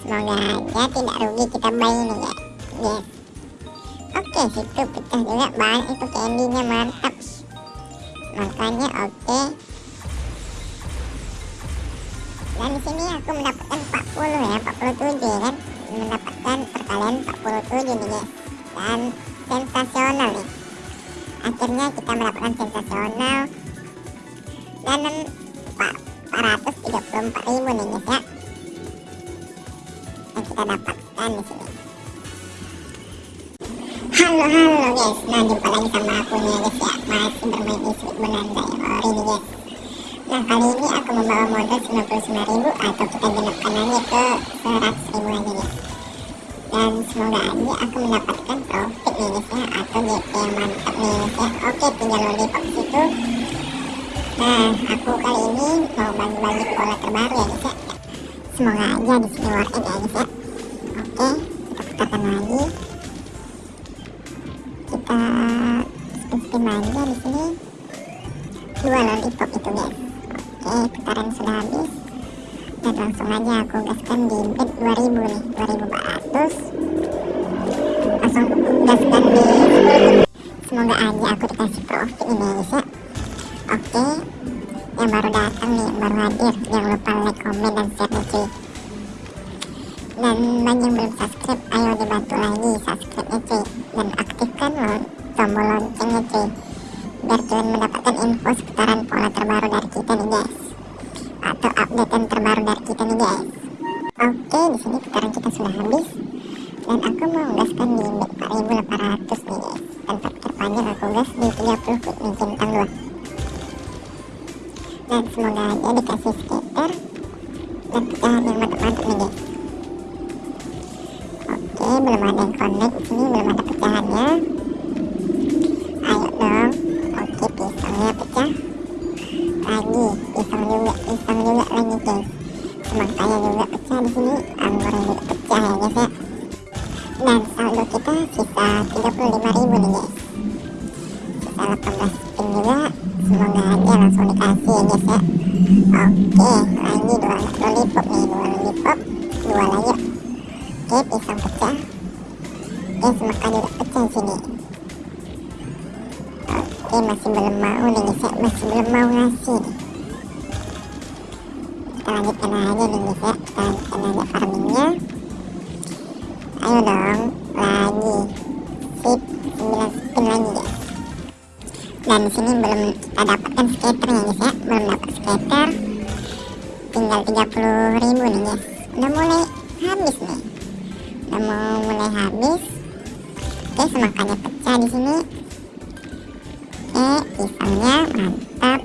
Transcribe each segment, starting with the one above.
semoga aja tidak rugi kita buy ini ya yes oke situ pecah juga banyak itu candy-nya mantap. Makanya oke. Dan di sini aku mendapatkan 40 ya 47 kan? Mendapatkan perkalian 47 nih guys. Dan sensasional nih. Akhirnya kita mendapatkan sensasional. Dan 434 ribu nih guys ya kita dapatkan di sini. Halo halo guys. Nah jumpa lagi sama aku nih guys ya. Masih bermain istri Belanda yang ori nih guys. Nah kali ini aku membawa modal 99.000 atau kita genapkan aja ke 100.000 aja guys. Dan semoga aja aku mendapatkan profit nih guys ya. Atau GP yang mantap nih guys ya. Oke tinggal lollipop situ nah aku kali ini mau bagi-bagi pola terbaru ya guys ya. Semoga aja di sini worth it ya guys ya kita putarkan lagi. Kita spin-spin aja di sini. Dua lollipop itu guys. Oke putaran sudah habis. Dan langsung aja aku gaskan di bed 2000 nih 2400 langsung gaskan di semoga aja aku dikasih profit ini ya guys ya. Oke yang baru datang nih baru hadir. Jangan lupa like comment dan share nih cuy dan bagi yang belum subscribe ayo dibantu lagi subscribe cuy. Dan aktifkan tombol loncengnya cuy. Biar kalian mendapatkan info seputaran pola terbaru dari kita nih guys. Atau update terbaru dari kita nih guys. Oke di sini putaran kita sudah habis. Dan aku mau gaskan di 4800 nih guys. Dan pikir panjang aku gas di 30 quick nih centang 2 dan semoga aja dikasih skater dan pecahan yang mantap-mantap nih guys oke belum ada yang connect sini belum ada pecahannya. Ayo dong. Oke pisangnya pecah. Lagi pisang juga pisang juga lagi guys. Semangkanya juga pecah di sini. Anggurnya juga pecah ya guys ya. Dan saldo kita sisa 35.000 nih guys. Sisa 18 spin juga. Semoga aja langsung dikasih ya guys ya. Oke lagi dua lollipop nih dua lollipop dua lagi oke pisang pecah oke semangka juga pecah sini. Oke masih belum mau nih guys ya masih belum mau ngasih kita lanjutkan aja nih guys ya kita lanjutkan aja farmingnya. Ayo dong lagi. Sip 9 spin lagi guys dan sini belum kita dapatkan skaternya guys ya belum dapat skater. Tinggal 30 ribu nih guys udah mulai mau mulai habis. Oke semakannya pecah di sini. Oke pisangnya mantap.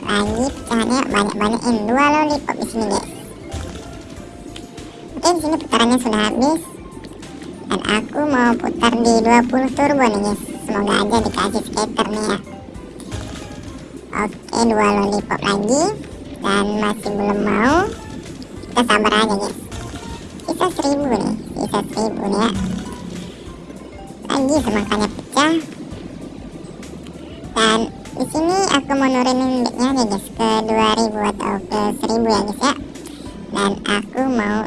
Lagi pecahannya banyak-banyakin. Dua lollipop di sini guys oke di sini putarannya sudah habis. Dan aku mau putar di 20 turbo nih guys. Semoga aja dikasih skater nih ya. Oke dua lollipop lagi. Dan masih belum mau. Kita sabar aja guys sisa seribu nih sisa seribu nih ya lagi semangkanya pecah dan di sini aku mau nurunin bednya nih guys ke 2000 atau ke 1000 ya guys ya. Dan aku mau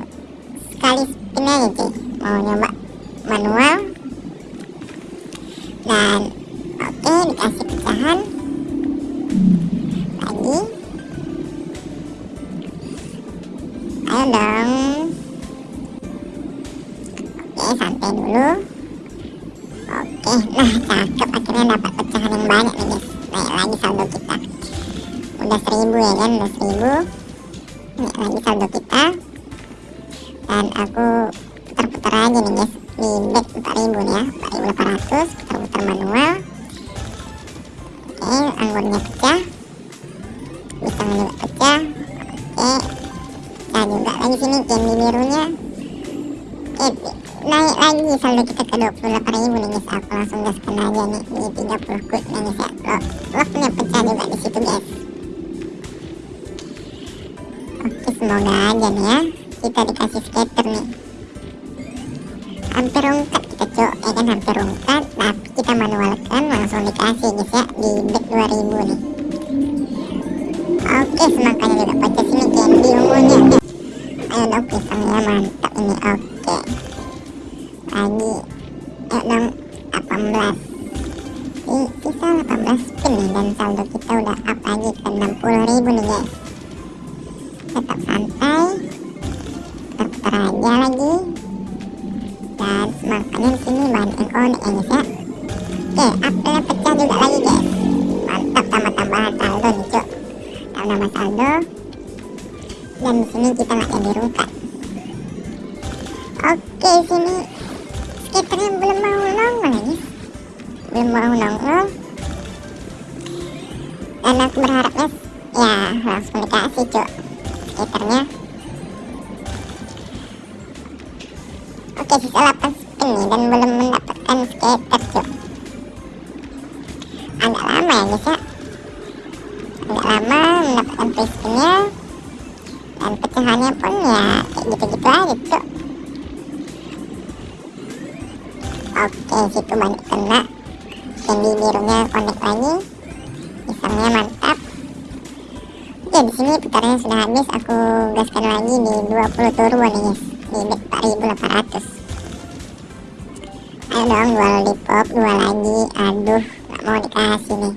sekali spin aja cuy. Mau nyoba manual cakep akhirnya dapat pecahan yang banyak nih guys. Naik lagi saldo kita. Udah seribu ya kan? Udah seribu. Naik lagi saldo kita. Dan aku putar-putar aja nih guys. Di back 4000 nih ya. 4800 putar-putar manual. Oke anggurnya pecah. Pisang juga pecah. Oke. Pecah juga lagi sini candy birunya oke naik lagi saldo kita ke 28.000 nih guys aku langsung gaskan aja nih di 30 quick nih guys ya locknya pecah juga di situ guys. Oke semoga aja nih ya. Kita dikasih skater nih. Hampir ungkat kita cok ya kan hampir ungkat tapi kita manualkan langsung dikasih guys ya di back 2000 nih. Oke semangkanya juga pecah sini candy ungunya ayo dong pisangnya mantap ini. Oke lagi ayo dong 18 Ih, sisa 18 spin nih dan saldo kita udah up lagi ke 60 ribu nih guys. Tetap santai putar-putar aja lagi. Dan di sini yang konek ya guys ya oke apelnya pecah juga lagi guys. Mantap tambah tambahan saldo nih cok tambah saldo. Dan di sini kita nggak jadi rungkat oke sini skaternya belum mau nongol guys belum mau nongol dan aku berharapnya ya langsung dikasih cok skaternya oke sisa 8 spin nih dan belum mendapatkan skater cok agak lama ya guys ya. Agak lama mendapatkan free spinnya dan pecahannya pun ya kayak gitu-gitu aja cok oke situ banyak kena. Candy birunya connect lagi. Pisangnya mantap. Oke di sini putarnya sudah habis. Aku gaskan lagi di 20 turbo nih guys. Di 4800 ayo dong dua lollipop dua lagi. Aduh gak mau dikasih nih.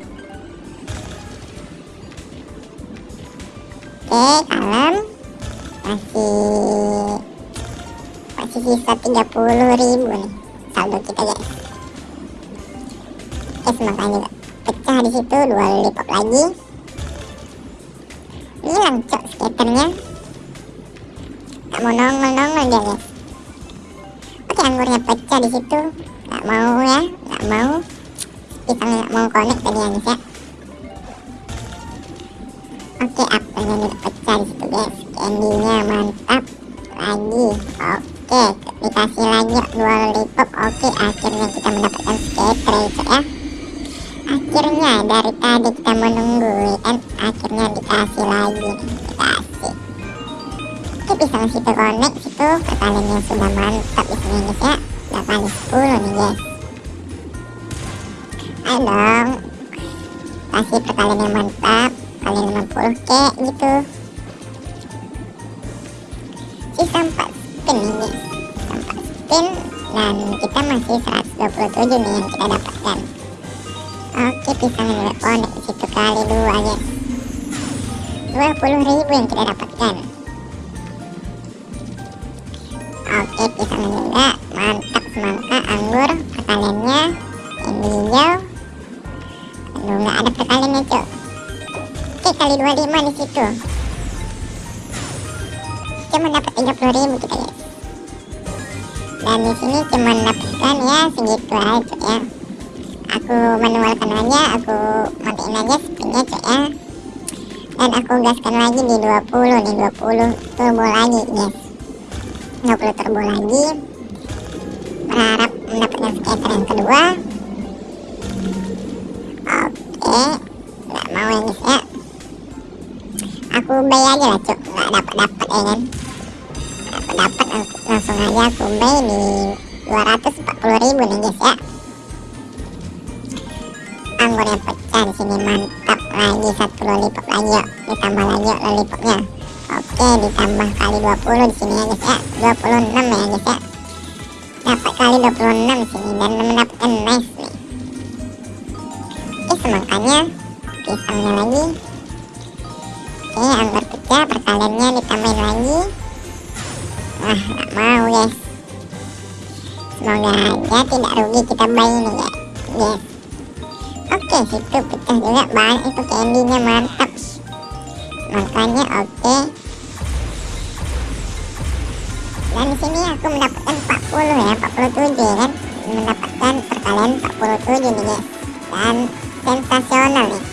Oke kalem. Masih masih sisa 30 ribu nih saldo kita guys oke semangat juga pecah di situ dua lollipop lagi. Hilang cok skaternya. Gak mau nongol nongol dia guys. Oke anggurnya pecah di situ. Gak mau ya gak mau. Pisangnya gak mau connect tadi ya guys ya. Oke apelnya juga pecah di situ guys. Candynya mantap lagi. Oke dikasih lagi dua lollipop oke akhirnya kita mendapatkan skater ya. Akhirnya dari tadi kita menunggu kan? Akhirnya dikasih lagi dikasih. Oke pisang situ connect situ perkaliannya sudah mantap di sini guys ya. Udah kali 10 nih guys. Ayo dong. Kasih perkalian yang mantap kali 50 kek gitu. Sisa 4 spin sisa 4 spin dan kita masih 127 nih yang kita dapatkan. Oke pisang juga connect di situ kali dua guys. 20 ribu yang kita dapatkan. Oke pisang juga mantap semangka anggur perkaliannya yang hijau. Aduh nggak ada perkaliannya cok oke kali 25 di situ. Cuma dapat 30 ribu kita guys dan di sini cuma dapatkan ya segitu aja ya. Aku manualkan aja aku matiin aja spinnya cok ya. Dan aku gaskan lagi di 20 nih 20 turbo lagi guys. 20 turbo lagi. Berharap mendapatkan skater yang kedua. Oke nggak mau ya guys ya. Aku buy aja lah cok nggak dapat dapat ya kan langsung aja buy di 240 ribu nih guys ya. Anggurnya pecah di sini mantap lagi satu lollipop lagi yuk. Ditambah lagi yuk lollipopnya. Oke ditambah kali 20 di sini ya guys ya. 26 ya guys ya. Dapat kali 26 di sini dan mendapatkan nice nih. Oke semangkanya pisangnya lagi. Oke anggur pecah perkaliannya ditambahin lagi wah gak mau guys semoga aja tidak rugi kita buy ini ya guys oke situ pecah juga banyak itu candynya mantap. Makanya oke. Dan di sini aku mendapatkan 40 ya 47 kan? Mendapatkan perkalian 47 nih guys dan sensasional nih.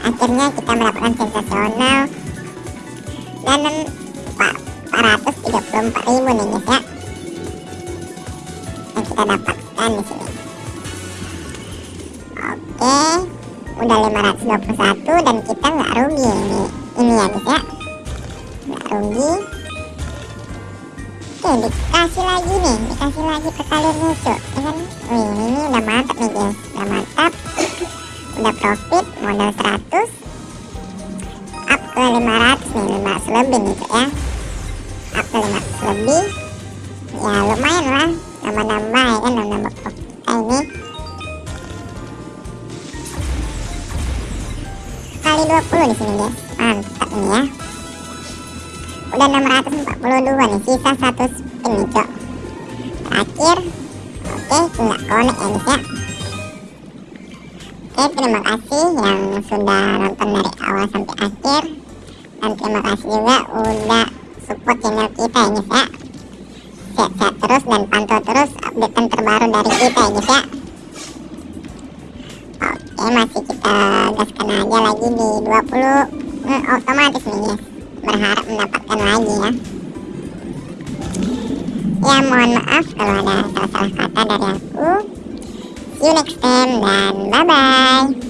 Akhirnya kita mendapatkan sensasional. Dan 434 ribu nih guys ya. Yang kita dapatkan di sini. Oke udah 521 dan kita nggak rugi ini ini ya guys ya. Nggak rugi. Oke dikasih lagi nih dikasih lagi perkaliannya cok ya kan? Wih ini udah mantap nih guys. Udah mantap. Udah profit modal 100 up ke 500 nih 500 lebih nih ya ke 500 lebih ya. Lumayan lah nambah-nambah ya kan nambah kita ini kali 20 di sini guys mantap nih ya. Udah 642 nih sisa satu spin nih cok terakhir oke nggak connect ya. Guys ya oke terima kasih yang sudah nonton dari awal sampai akhir. Dan terima kasih juga udah support channel kita ya guys ya. Sehat-sehat terus dan pantau terus update terbaru dari kita ya guys ya. Oke masih kita gaskan aja lagi di 20 hmm, otomatis nih guys berharap mendapatkan lagi ya. Ya mohon maaf kalau ada salah-salah kata dari aku. See you next time dan bye bye